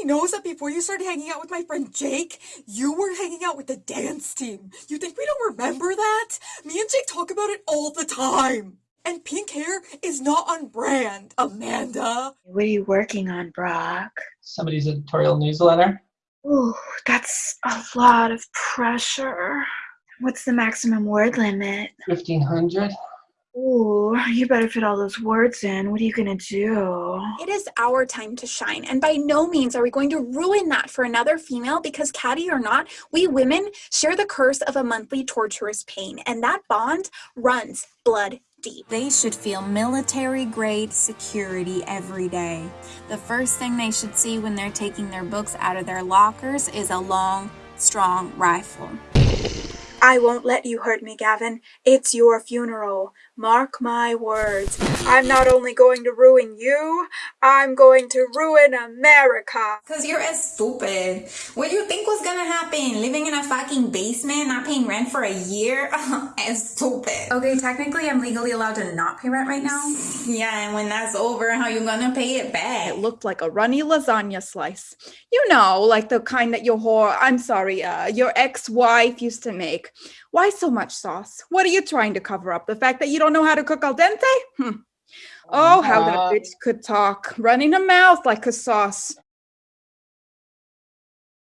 you know that before you started hanging out with my friend Jake, you were hanging out with the dance team. You think we don't remember that? Me and Jake talk about it all the time. And pink hair is not on brand, Amanda. What are you working on, Brock? Somebody's editorial newsletter. Ooh, that's a lot of pressure. What's the maximum word limit? 1500. Ooh, you better fit all those words in. What are you gonna do? It is our time to shine, and by no means are we going to ruin that for another female because, Caddy or not, we women share the curse of a monthly torturous pain, and that bond runs blood deep. They should feel military grade security every day. The first thing they should see when they're taking their books out of their lockers is a long, strong rifle. I won't let you hurt me, Gavin. It's your funeral. Mark my words. I'm not only going to ruin you, I'm going to ruin America. Cause you're as stupid. What do you think was gonna happen? Living in a fucking basement, not paying rent for a year? as stupid. Okay, technically I'm legally allowed to not pay rent right now. Yeah, and when that's over, how you gonna pay it back? It looked like a runny lasagna slice. You know, like the kind that your whore, I'm sorry, uh, your ex-wife used to make. Why so much sauce? What are you trying to cover up? The fact that you don't know how to cook al dente? Hmm. Oh, how that Uh, bitch could talk, running her mouth like a sauce.